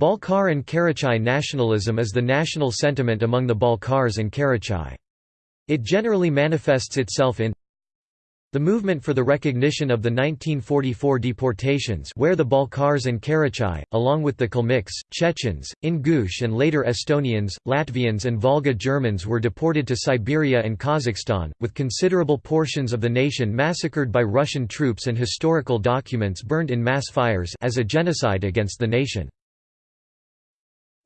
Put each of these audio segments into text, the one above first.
Balkar and Karachai nationalism is the national sentiment among the Balkars and Karachay. It generally manifests itself in the movement for the recognition of the 1944 deportations where the Balkars and Karachay, along with the Kalmyks, Chechens, Ingush and later Estonians, Latvians and Volga Germans were deported to Siberia and Kazakhstan, with considerable portions of the nation massacred by Russian troops and historical documents burned in mass fires as a genocide against the nation.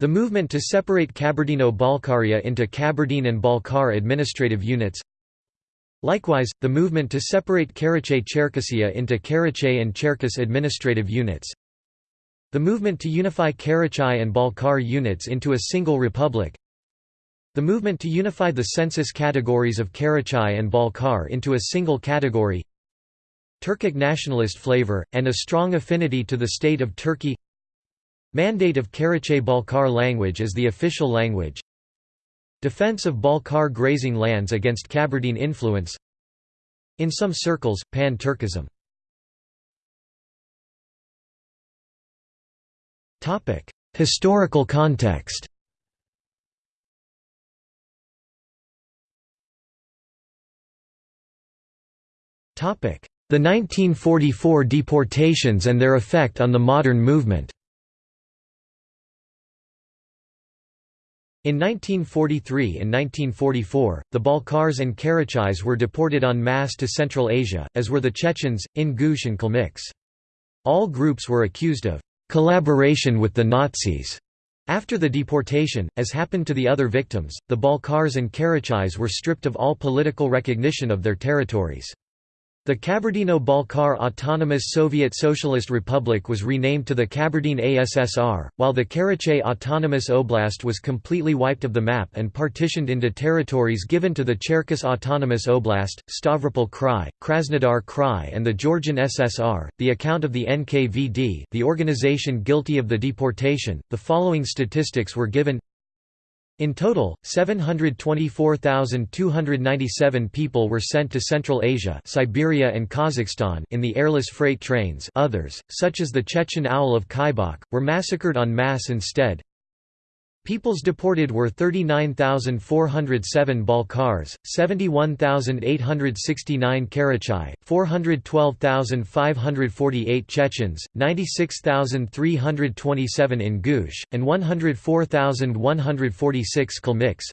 The movement to separate Kabardino-Balkaria into Kabardine and Balkar administrative units Likewise, the movement to separate Karachay-Cherkessia into Karachay and Cherkess administrative units. The movement to unify Karachay and Balkar units into a single republic. The movement to unify the census categories of Karachay and Balkar into a single category. Turkic nationalist flavor, and a strong affinity to the state of Turkey Mandate of Karachay-Balkar language as the official language. Defense of Balkar grazing lands against Kabardine influence. In some circles, Pan-Turkism. Historical context. The 1944 deportations and their effect on the modern movement In 1943 and 1944, the Balkars and Karachays were deported en masse to Central Asia, as were the Chechens, Ingush and Kalmyks. All groups were accused of «collaboration with the Nazis». After the deportation, as happened to the other victims, the Balkars and Karachays were stripped of all political recognition of their territories. The Kabardino-Balkar Autonomous Soviet Socialist Republic was renamed to the Kabardine ASSR, while the Karachay Autonomous Oblast was completely wiped of the map and partitioned into territories given to the Cherkess Autonomous Oblast, Stavropol Krai, Krasnodar Krai and the Georgian SSR. The account of the NKVD, the organization guilty of the deportation, the following statistics were given in total, 724,297 people were sent to Central Asia Siberia and Kazakhstan in the airless freight trains others, such as the Chechen aul of Khaibakh, were massacred en masse instead. Peoples deported were 39,407 Balkars, 71,869 Karachai, 412,548 Chechens, 96,327 Ingush, and 104,146 Kalmyks.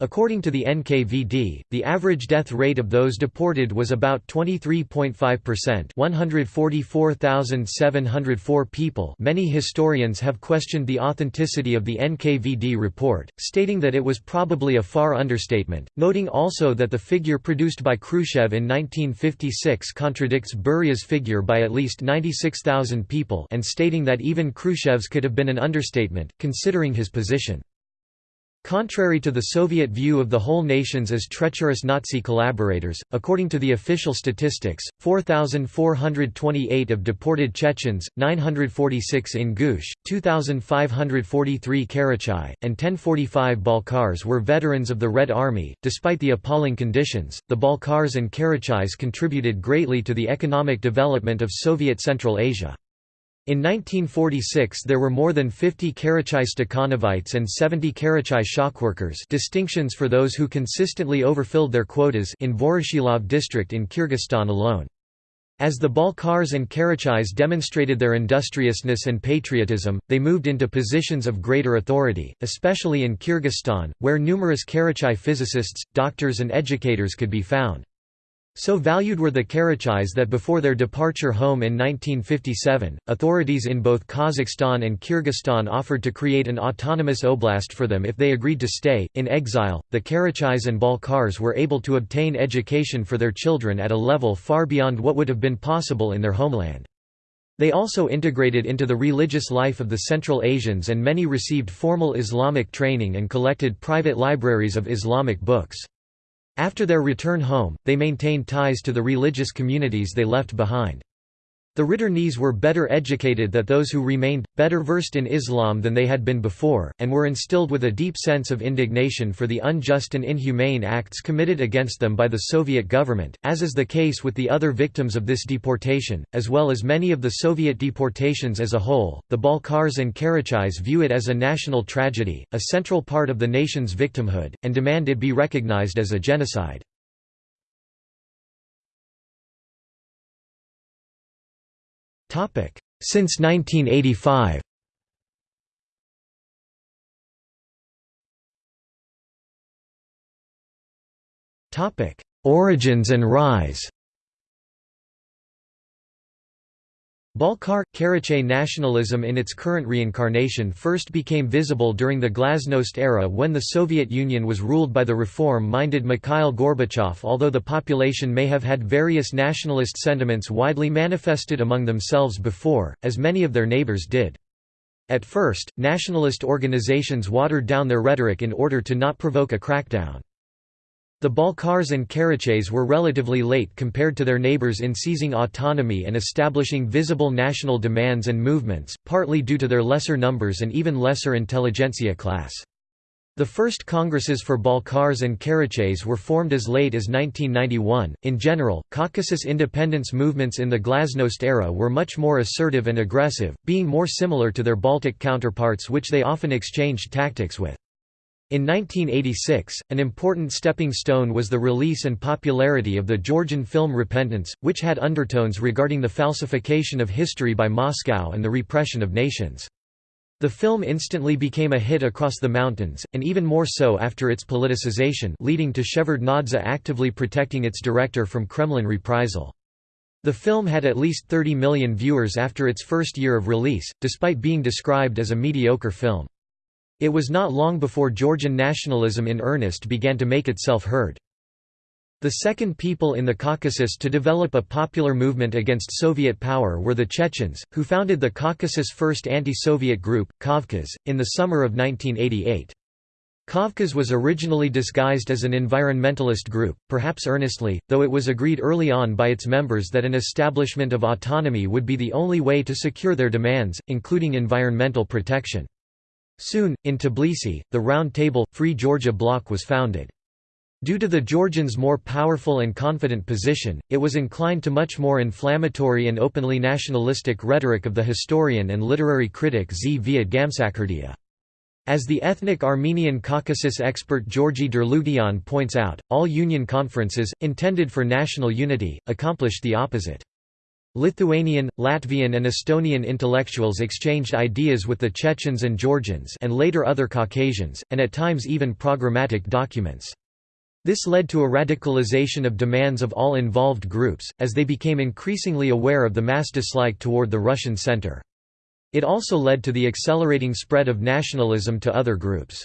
According to the NKVD, the average death rate of those deported was about 23.5% 144,704 people many historians have questioned the authenticity of the NKVD report, stating that it was probably a far understatement, noting also that the figure produced by Khrushchev in 1956 contradicts Beria's figure by at least 96,000 people and stating that even Khrushchev's could have been an understatement, considering his position. Contrary to the Soviet view of the whole nations as treacherous Nazi collaborators, according to the official statistics, 4,428 of deported Chechens, 946 Ingush, 2,543 Karachay, and 1045 Balkars were veterans of the Red Army. Despite the appalling conditions, the Balkars and Karachays contributed greatly to the economic development of Soviet Central Asia. In 1946 there were more than 50 Karachay Stakhanovites and 70 Karachay shockworkers distinctions for those who consistently overfilled their quotas in Voroshilov district in Kyrgyzstan alone. As the Balkars and Karachays demonstrated their industriousness and patriotism, they moved into positions of greater authority, especially in Kyrgyzstan, where numerous Karachay physicists, doctors and educators could be found. So valued were the Karachays that before their departure home in 1957, authorities in both Kazakhstan and Kyrgyzstan offered to create an autonomous oblast for them if they agreed to stay. In exile, the Karachays and Balkars were able to obtain education for their children at a level far beyond what would have been possible in their homeland. They also integrated into the religious life of the Central Asians and many received formal Islamic training and collected private libraries of Islamic books. After their return home, they maintained ties to the religious communities they left behind. The Ritternes were better educated than those who remained, better versed in Islam than they had been before, and were instilled with a deep sense of indignation for the unjust and inhumane acts committed against them by the Soviet government, as is the case with the other victims of this deportation, as well as many of the Soviet deportations as a whole. The Balkars and Karachais view it as a national tragedy, a central part of the nation's victimhood, and demand it be recognized as a genocide. Since 1985 Origins and rise Balkar – Karachay nationalism in its current reincarnation first became visible during the Glasnost era when the Soviet Union was ruled by the reform-minded Mikhail Gorbachev although the population may have had various nationalist sentiments widely manifested among themselves before, as many of their neighbors did. At first, nationalist organizations watered down their rhetoric in order to not provoke a crackdown. The Balkars and Karachays were relatively late compared to their neighbors in seizing autonomy and establishing visible national demands and movements, partly due to their lesser numbers and even lesser intelligentsia class. The first congresses for Balkars and Karachays were formed as late as 1991. In general, Caucasus independence movements in the Glasnost era were much more assertive and aggressive, being more similar to their Baltic counterparts, which they often exchanged tactics with. In 1986, an important stepping stone was the release and popularity of the Georgian film Repentance, which had undertones regarding the falsification of history by Moscow and the repression of nations. The film instantly became a hit across the mountains, and even more so after its politicization leading to Shevardnadze actively protecting its director from Kremlin reprisal. The film had at least 30 million viewers after its first year of release, despite being described as a mediocre film. It was not long before Georgian nationalism in earnest began to make itself heard. The second people in the Caucasus to develop a popular movement against Soviet power were the Chechens, who founded the Caucasus' first anti-Soviet group, Kavkaz, in the summer of 1988. Kavkaz was originally disguised as an environmentalist group, perhaps earnestly, though it was agreed early on by its members that an establishment of autonomy would be the only way to secure their demands, including environmental protection. Soon, in Tbilisi, the Round Table, Free Georgia bloc was founded. Due to the Georgians' more powerful and confident position, it was inclined to much more inflammatory and openly nationalistic rhetoric of the historian and literary critic Zviad Gamsakhurdia. As the ethnic Armenian Caucasus expert Georgi Derluguian points out, all union conferences, intended for national unity, accomplished the opposite. Lithuanian, Latvian and Estonian intellectuals exchanged ideas with the Chechens and Georgians and later other Caucasians, and at times even programmatic documents. This led to a radicalization of demands of all involved groups, as they became increasingly aware of the mass dislike toward the Russian center. It also led to the accelerating spread of nationalism to other groups.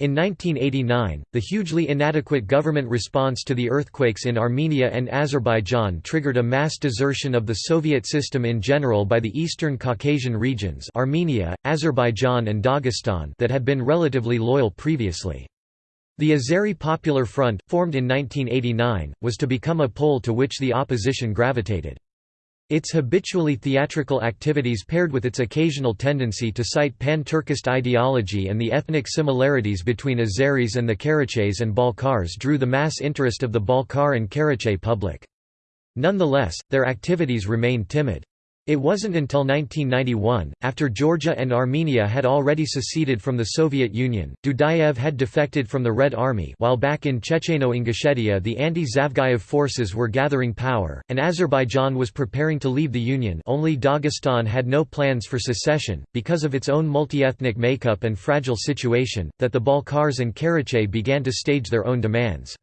In 1989, the hugely inadequate government response to the earthquakes in Armenia and Azerbaijan triggered a mass desertion of the Soviet system in general by the Eastern Caucasian regions Armenia, Azerbaijan and Dagestan that had been relatively loyal previously. The Azeri Popular Front, formed in 1989, was to become a pole to which the opposition gravitated. Its habitually theatrical activities paired with its occasional tendency to cite pan-Turkist ideology and the ethnic similarities between Azeris and the Karachays and Balkars drew the mass interest of the Balkar and Karachay public. Nonetheless, their activities remained timid. It wasn't until 1991, after Georgia and Armenia had already seceded from the Soviet Union, Dudayev had defected from the Red Army while back in Checheno-Ingushetia the anti-Zavgayev forces were gathering power, and Azerbaijan was preparing to leave the Union only Dagestan had no plans for secession, because of its own multi-ethnic makeup and fragile situation, that the Balkars and Karachay began to stage their own demands.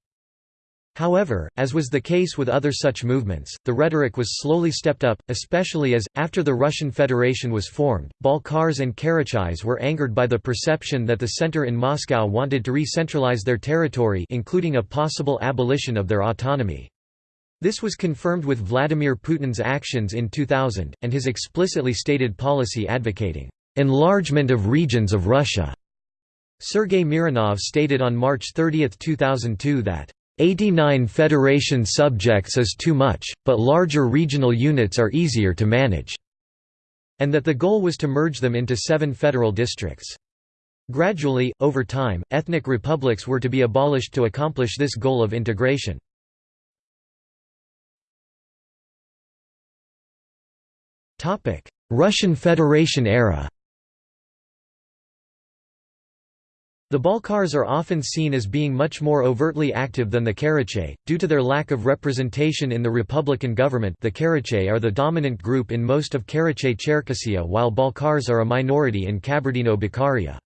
However, as was the case with other such movements, the rhetoric was slowly stepped up, especially as, after the Russian Federation was formed, Balkars and Karachays were angered by the perception that the center in Moscow wanted to re-centralize their territory including a possible abolition of their autonomy. This was confirmed with Vladimir Putin's actions in 2000, and his explicitly stated policy advocating, "...enlargement of regions of Russia." Sergei Mironov stated on March 30, 2002 that 89 federation subjects is too much, but larger regional units are easier to manage, and that the goal was to merge them into seven federal districts. Gradually, over time, ethnic republics were to be abolished to accomplish this goal of integration. Russian Federation era The Balkars are often seen as being much more overtly active than the Karachay, due to their lack of representation in the republican government the Karachay are the dominant group in most of Karachay-Cherkessia while Balkars are a minority in Kabardino-Balkaria.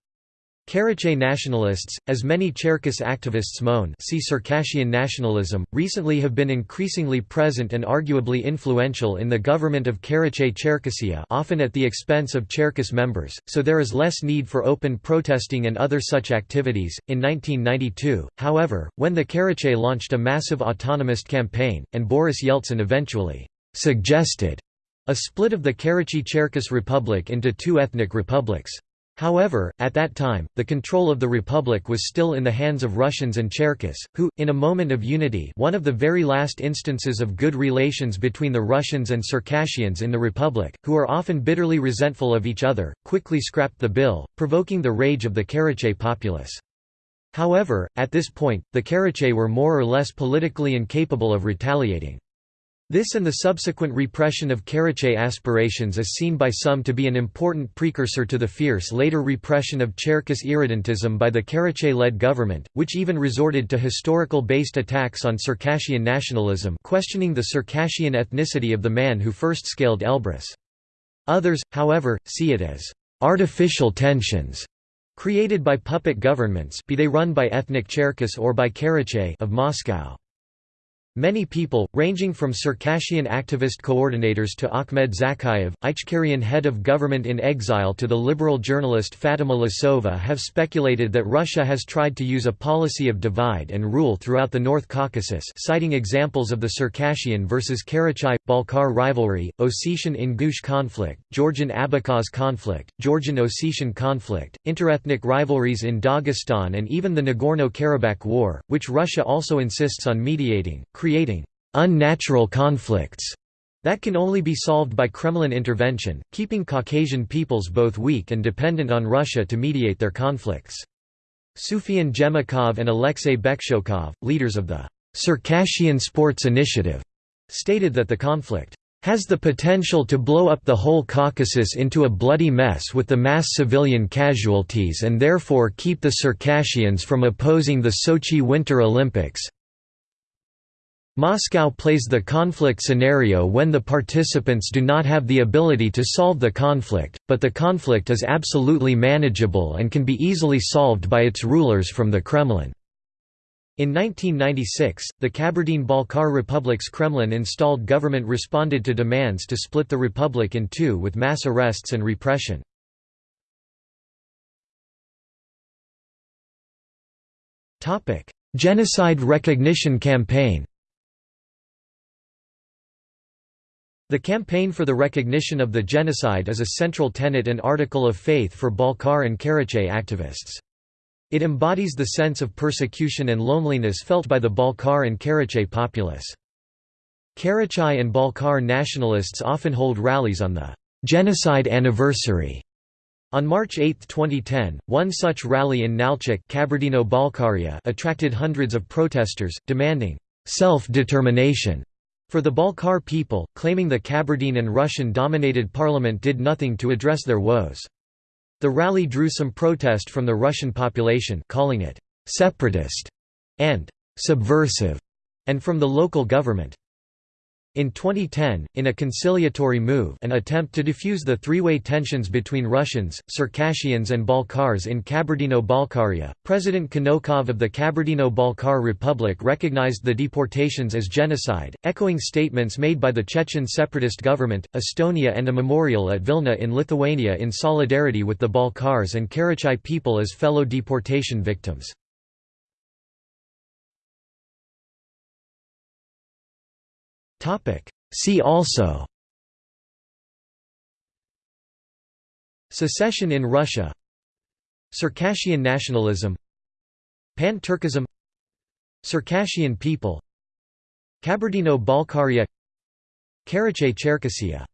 Karachay nationalists, as many Cherkess activists moan see Circassian nationalism, recently have been increasingly present and arguably influential in the government of Karachay-Cherkessia often at the expense of Cherkess members, so there is less need for open protesting and other such activities. In 1992, however, when the Karachay launched a massive autonomist campaign, and Boris Yeltsin eventually suggested a split of the Karachay-Cherkess Republic into two ethnic republics, However, at that time, the control of the republic was still in the hands of Russians and Cherkess, who, in a moment of unity one of the very last instances of good relations between the Russians and Circassians in the republic, who are often bitterly resentful of each other, quickly scrapped the bill, provoking the rage of the Karachay populace. However, at this point, the Karachay were more or less politically incapable of retaliating. This and the subsequent repression of Karachay aspirations is seen by some to be an important precursor to the fierce later repression of Cherkess irredentism by the Karachay-led government, which even resorted to historical-based attacks on Circassian nationalism questioning the Circassian ethnicity of the man who first scaled Elbrus. Others, however, see it as artificial tensions created by puppet governments be they run by ethnic Cherkess or by Karachay of Moscow. Many people, ranging from Circassian activist coordinators to Ahmed Zakayev, Ichkerian head of government in exile to the liberal journalist Fatima Tlisova have speculated that Russia has tried to use a policy of divide and rule throughout the North Caucasus citing examples of the Circassian versus Karachay-Balkar rivalry, Ossetian-Ingush conflict, Georgian-Abkhaz conflict, Georgian-Ossetian conflict, interethnic rivalries in Dagestan and even the Nagorno-Karabakh war, which Russia also insists on mediating, creating unnatural conflicts that can only be solved by Kremlin intervention, keeping Caucasian peoples both weak and dependent on Russia to mediate their conflicts. Sufyan Gemakov and Alexei Bekshokov, leaders of the Circassian Sports Initiative, stated that the conflict has the potential to blow up the whole Caucasus into a bloody mess with the mass civilian casualties and therefore keep the Circassians from opposing the Sochi Winter Olympics. Moscow plays the conflict scenario when the participants do not have the ability to solve the conflict, but the conflict is absolutely manageable and can be easily solved by its rulers from the Kremlin. In 1996, the Kabardine-Balkar Republic's Kremlin installed government responded to demands to split the republic in two with mass arrests and repression. Genocide recognition campaign The campaign for the recognition of the genocide is a central tenet and article of faith for Balkar and Karachay activists. It embodies the sense of persecution and loneliness felt by the Balkar and Karachay populace. Karachay and Balkar nationalists often hold rallies on the genocide anniversary. On March 8, 2010, one such rally in Nalchik Kabardino-Balkaria attracted hundreds of protesters, demanding self-determination for the Balkar people, claiming the Kabardine and Russian-dominated parliament did nothing to address their woes. The rally drew some protest from the Russian population calling it «separatist» and «subversive» and from the local government. In 2010, in a conciliatory move an attempt to defuse the three-way tensions between Russians, Circassians and Balkars in Kabardino-Balkaria, President Kanokov of the Kabardino-Balkar Republic recognized the deportations as genocide, echoing statements made by the Chechen separatist government, Estonia and a memorial at Vilna in Lithuania in solidarity with the Balkars and Karachai people as fellow deportation victims. See also. Secession in Russia. Circassian nationalism. Pan-Turkism. Circassian people. Kabardino-Balkaria. Karachay-Cherkessia